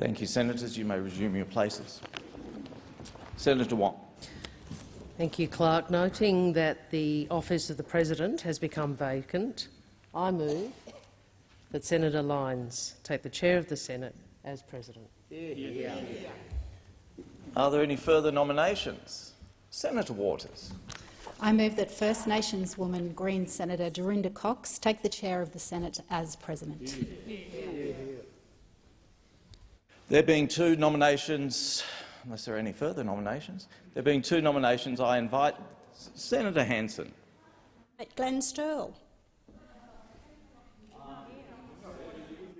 Thank you, Senators. You may resume your places. Senator Wong. Thank you, Clerk. Noting that the office of the President has become vacant, I move that Senator Lyons take the chair of the Senate as President. Are there any further nominations? Senator Waters. I move that First Nations woman Green Senator Dorinda Cox take the chair of the Senate as President. There being two nominations, unless there are any further nominations, there being two nominations, I invite Senator Hanson. At Glenn Stirl.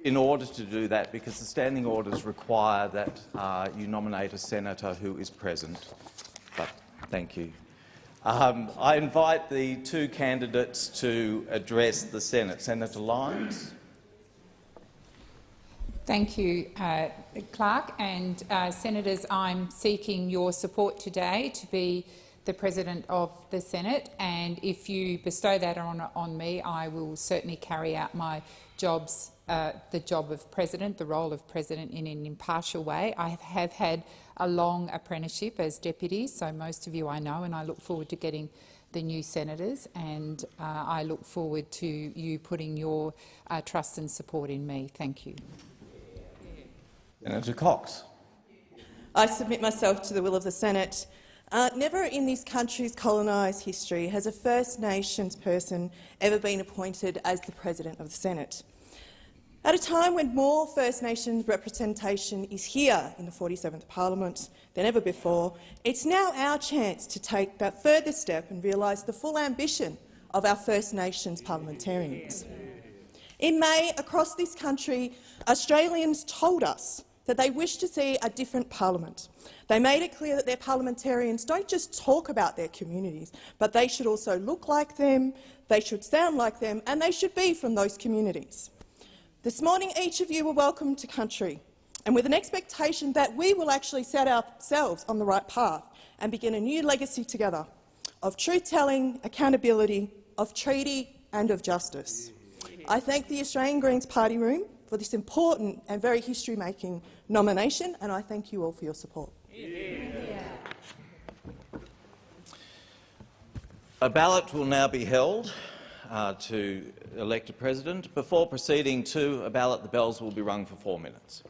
In order to do that, because the standing orders require that uh, you nominate a senator who is present. But thank you. Um, I invite the two candidates to address the Senate. Senator Lyons. Thank you, uh, Clerk. And uh, Senators, I'm seeking your support today to be the President of the Senate. And if you bestow that on, on me, I will certainly carry out my jobs, uh, the job of President, the role of President in an impartial way. I have had a long apprenticeship as Deputy, so most of you I know, and I look forward to getting the new senators, and uh, I look forward to you putting your uh, trust and support in me. Thank you. Senator Cox. I submit myself to the will of the Senate. Uh, never in this country's colonised history has a First Nations person ever been appointed as the President of the Senate. At a time when more First Nations representation is here in the 47th Parliament than ever before, it's now our chance to take that further step and realise the full ambition of our First Nations parliamentarians. In May, across this country, Australians told us that they wish to see a different parliament. They made it clear that their parliamentarians don't just talk about their communities, but they should also look like them, they should sound like them, and they should be from those communities. This morning, each of you were welcome to country, and with an expectation that we will actually set ourselves on the right path and begin a new legacy together of truth-telling, accountability, of treaty and of justice. I thank the Australian Greens Party Room for this important and very history-making nomination, and I thank you all for your support. A ballot will now be held uh, to elect a president. Before proceeding to a ballot, the bells will be rung for four minutes.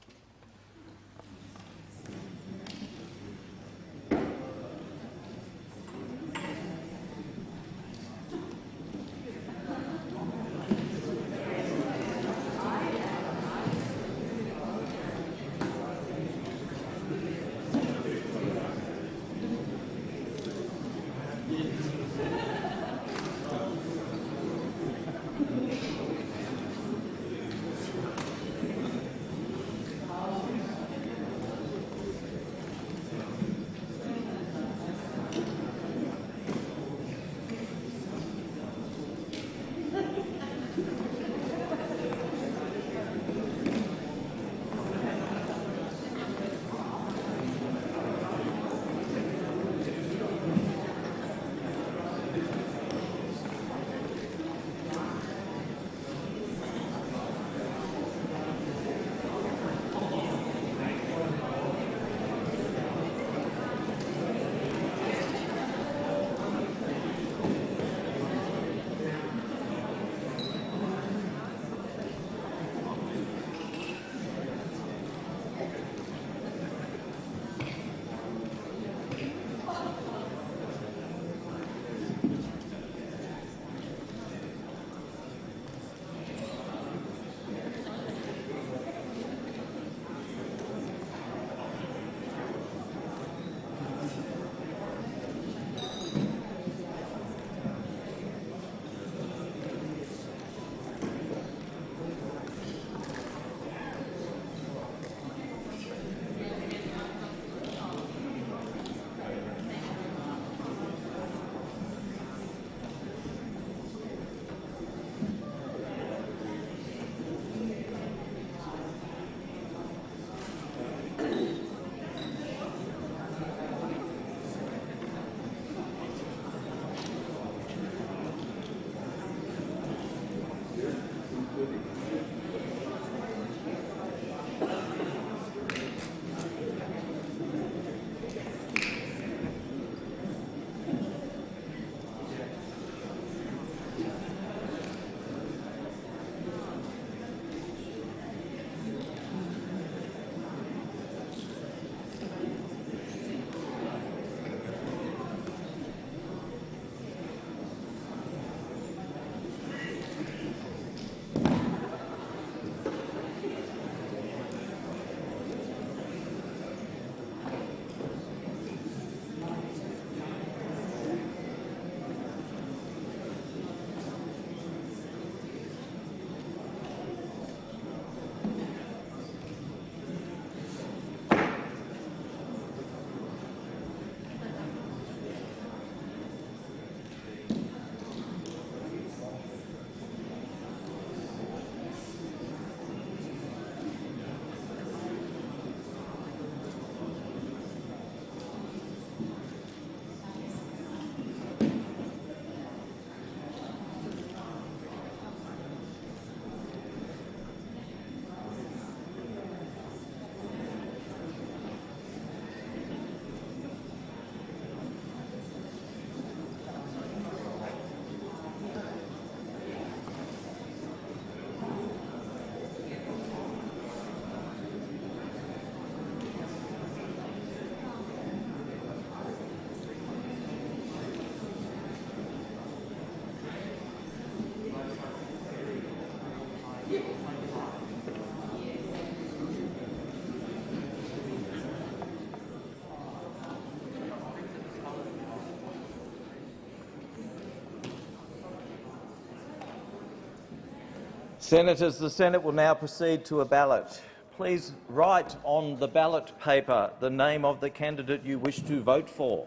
Senators, the Senate will now proceed to a ballot. Please write on the ballot paper the name of the candidate you wish to vote for.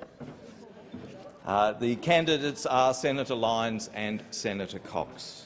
Uh, the candidates are Senator Lyons and Senator Cox.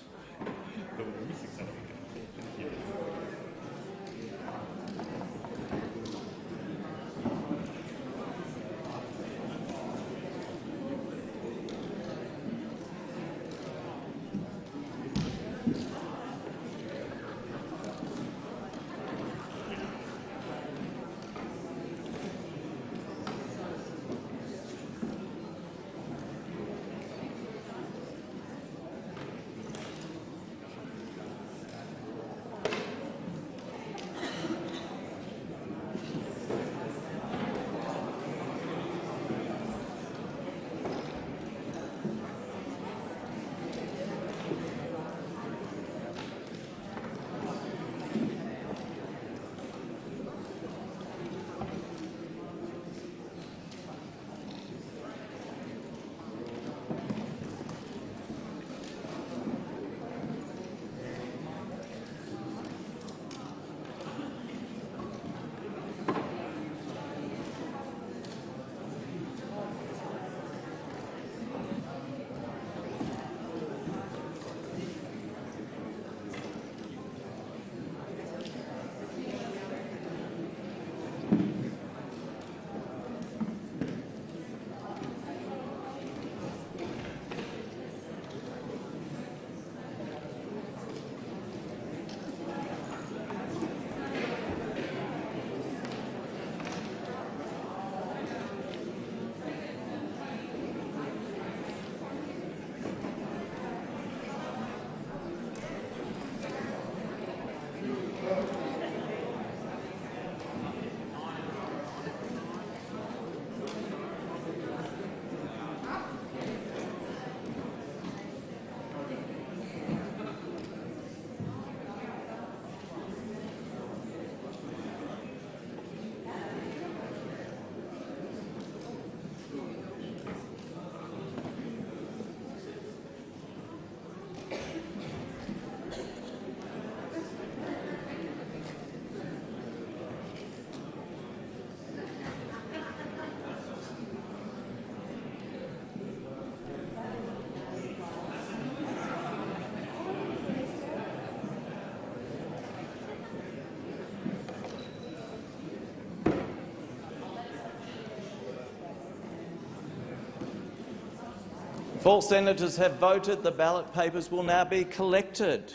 All senators have voted, the ballot papers will now be collected.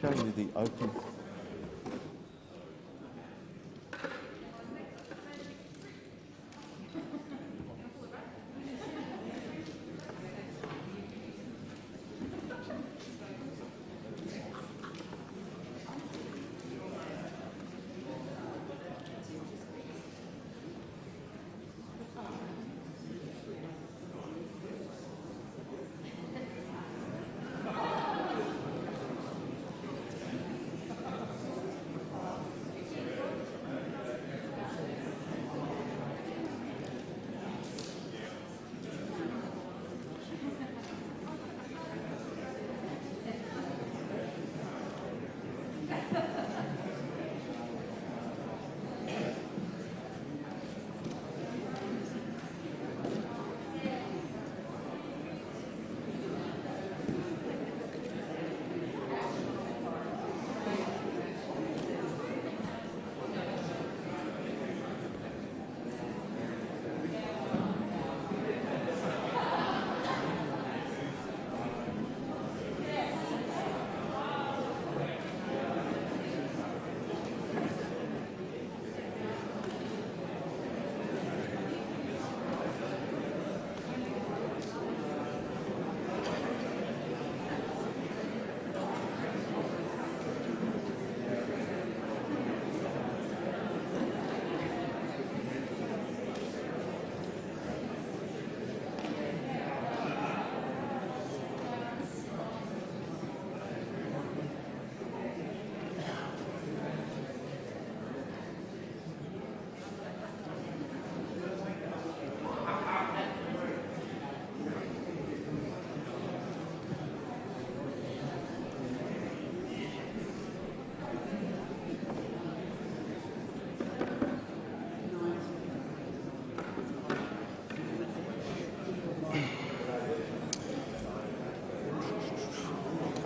Show you the open.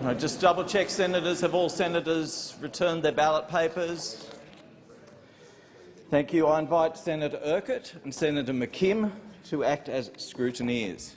I just double check, senators? Have all senators returned their ballot papers? Thank you. I invite Senator Urquhart and Senator McKim to act as scrutineers.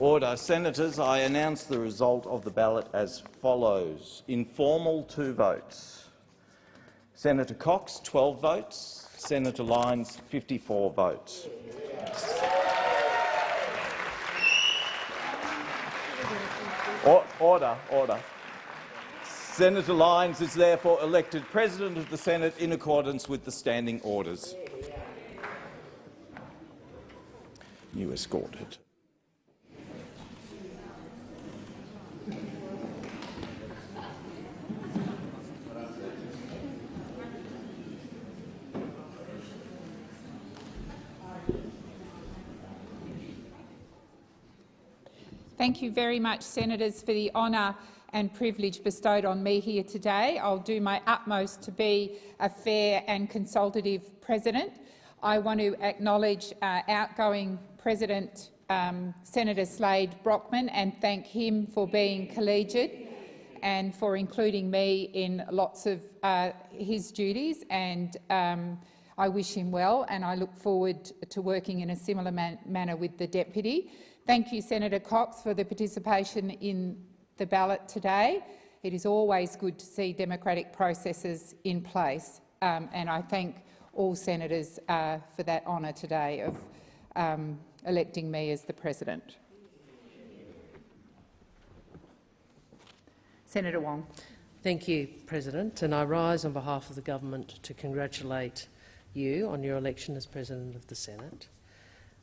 Order. Senators, I announce the result of the ballot as follows. Informal, two votes. Senator Cox, 12 votes. Senator Lyons, 54 votes. Or- Order, order. Senator Lyons is therefore elected President of the Senate in accordance with the standing orders. You escorted. Thank you very much, Senators, for the honour and privilege bestowed on me here today. I'll do my utmost to be a fair and consultative president. I want to acknowledge uh, outgoing President um, Senator Slade Brockman and thank him for being collegiate and for including me in lots of uh, his duties. And um, I wish him well, and I look forward to working in a similar man manner with the deputy. Thank you, Senator Cox, for the participation in the ballot today. It is always good to see democratic processes in place, um, and I thank all senators uh, for that honour today of um, electing me as the president. Senator Wong. Thank you, President, and I rise on behalf of the government to congratulate you on your election as President of the Senate.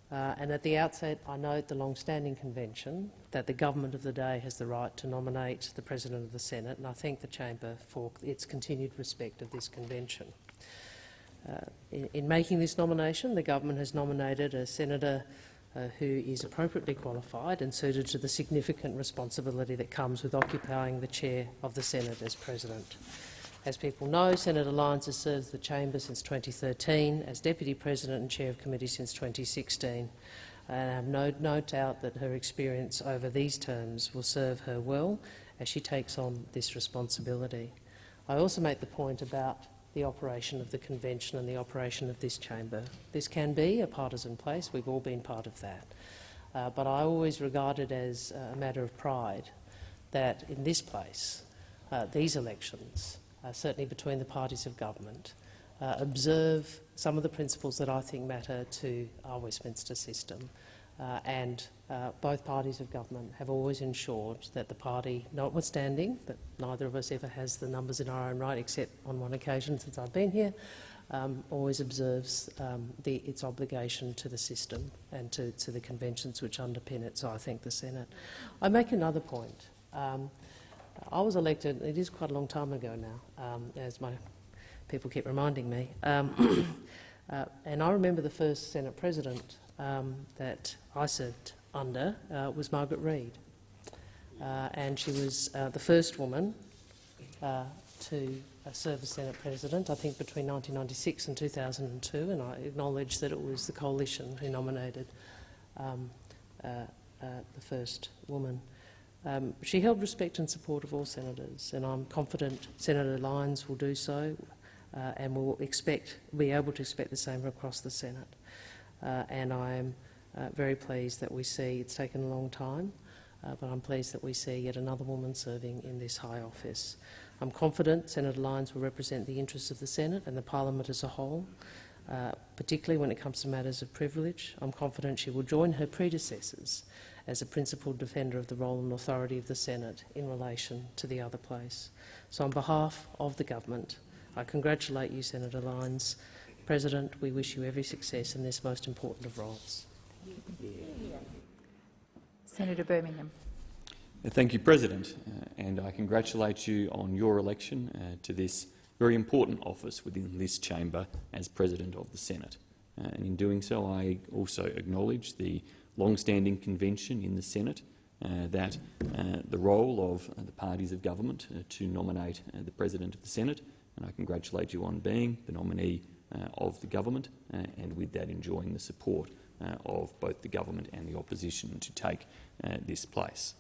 Uh, and at the outset, I note the long-standing convention that the government of the day has the right to nominate the President of the Senate, and I thank the chamber for its continued respect of this convention. Uh, in, in, making this nomination, the government has nominated a senator uh, who is appropriately qualified and suited to the significant responsibility that comes with occupying the chair of the Senate as President. As people know, Senator Lyons has served the chamber since 2013 as Deputy President and Chair of Committee since 2016. And I have no, no doubt that her experience over these terms will serve her well as she takes on this responsibility. I also make the point about the operation of the convention and the operation of this chamber. This can be a partisan place. We've all been part of that. Uh, but I always regard it as a matter of pride that in this place, uh, these elections, uh, certainly between the parties of government, uh, observe some of the principles that I think matter to our Westminster system. Uh, and uh, both parties of government have always ensured that the party, notwithstanding that neither of us ever has the numbers in our own right, except on one occasion since I've been here, um, always observes um, the, its obligation to the system and to, to, the conventions which underpin it. So I thank the Senate. I make another point. Um, I was elected, it is quite a long time ago now, um, as my people keep reminding me. Um, uh, and I remember the first Senate President um, that I served under uh, was Margaret Reid. Uh, and she was uh, the first woman uh, to uh, serve as Senate President, I think between 1996 and 2002, and I acknowledge that it was the coalition who nominated um, the first woman. Um, she held respect and support of all senators, and I'm confident Senator Lyons will do so uh, and will expect, be able to expect the same across the Senate. Uh, and I am uh, very pleased that we see, it's taken a long time, uh, but I'm pleased that we see yet another woman serving in this high office. I'm confident Senator Lyons will represent the interests of the Senate and the parliament as a whole, uh, particularly when it comes to matters of privilege. I'm confident she will join her predecessors as a principled defender of the role and authority of the Senate in relation to the other place. So on behalf of the government, I congratulate you, Senator Lyons. President, we wish you every success in this most important of roles. Senator Birmingham. Thank you, President, uh, and I congratulate you on your election uh, to this very important office within this chamber as President of the Senate. Uh, and in doing so, I also acknowledge the long-standing convention in the Senate uh, that uh, the role of uh, the parties of government uh, to nominate uh, the President of the Senate, and I congratulate you on being the nominee uh, of the government and with that enjoying the support of both the government and the opposition to take this place.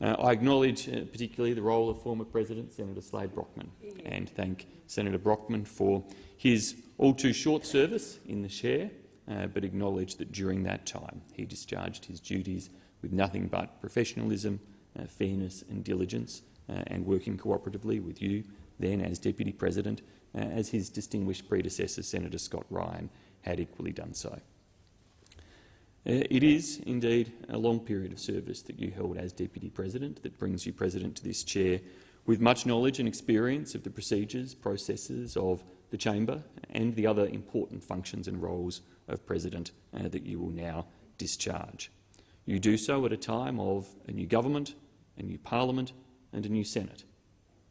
I acknowledge particularly the role of former President Senator Slade Brockman. And thank Senator Brockman for his all too short service in the chair uh, but acknowledge that during that time he discharged his duties with nothing but professionalism, uh, fairness and diligence, uh, and working cooperatively with you then as Deputy President uh, as his distinguished predecessor, Senator Scott Ryan, had equally done so. Uh, It is indeed a long period of service that you held as Deputy President that brings you President to this chair with much knowledge and experience of the procedures, processes of the chamber and the other important functions and roles of President uh, that you will now discharge. You do so at a time of a new government, a new parliament and a new Senate.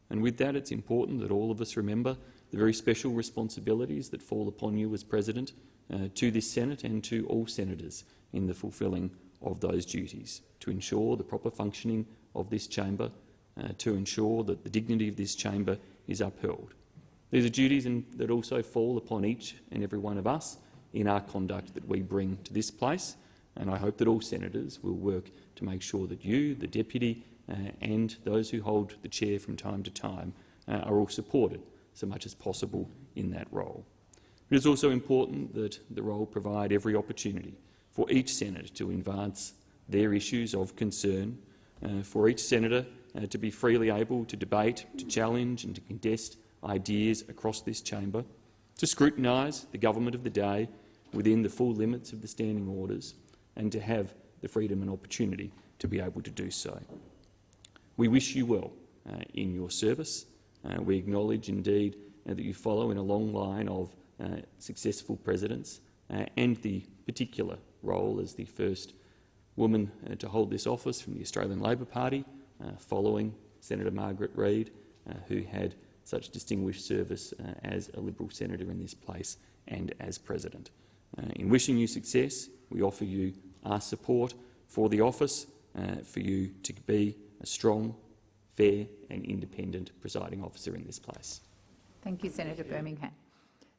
And with that, it's important that all of us remember the very special responsibilities that fall upon you as President uh, to this Senate and to all senators in the fulfilling of those duties, to ensure the proper functioning of this chamber, uh, to ensure that the dignity of this chamber is upheld. These are duties in, that also fall upon each and every one of us in our conduct that we bring to this place, and I hope that all senators will work to make sure that you, the deputy, uh, and those who hold the chair from time to time uh, are all supported so much as possible in that role. It is also important that the role provide every opportunity for each senator to advance their issues of concern, uh, for each senator uh, to be freely able to debate, to challenge and to contest ideas across this chamber, to scrutinise the government of the day within the full limits of the standing orders and to have the freedom and opportunity to be able to do so. We wish you well uh, in your service. Uh, we acknowledge indeed uh, that you follow in a long line of uh, successful presidents uh, and the particular role as the first woman uh, to hold this office from the Australian Labor Party, following Senator Margaret Reid, who had such distinguished service as a Liberal senator in this place and as president. Uh, in wishing you success, we offer you our support for the office, uh, for you to be a strong, fair and independent presiding officer in this place. Thank you, Senator Birmingham.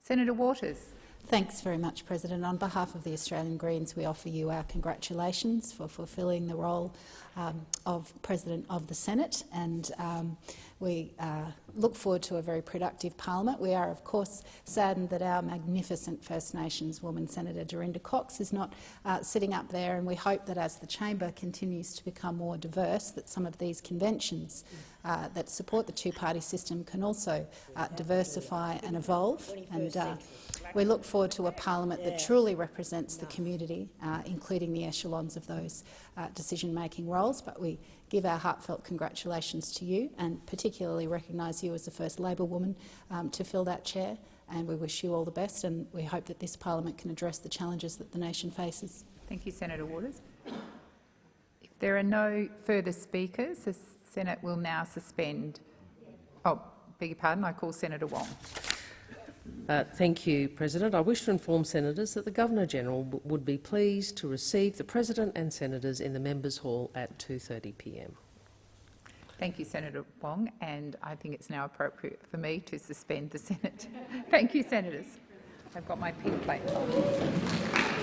Senator Waters. Thanks very much, President. On behalf of the Australian Greens, we offer you our congratulations for fulfilling the role um, of President of the Senate, and um, we uh, look forward to a very productive parliament. We are, of course, saddened that our magnificent First Nations woman, Senator Dorinda Cox, is not uh, sitting up there, and we hope that as the chamber continues to become more diverse, that some of these conventions uh, that support the two-party system can also uh, diversify and evolve. And uh, we look forward to a parliament that truly represents the community, uh, including the echelons of those uh, decision-making roles. But we give our heartfelt congratulations to you and particularly recognise you as the first Labor woman um, to fill that chair. And we wish you all the best and we hope that this parliament can address the challenges that the nation faces. Thank you, Senator Waters. If there are no further speakers, the Senate will now suspend. Oh, beg your pardon, I call Senator Wong. Uh, thank you, President. I wish to inform senators that the Governor-General would be pleased to receive the President and senators in the Members' Hall at 2.30pm. Thank you, Senator Wong, and I think it's now appropriate for me to suspend the Senate. Thank you, senators. I've got my pink plate on.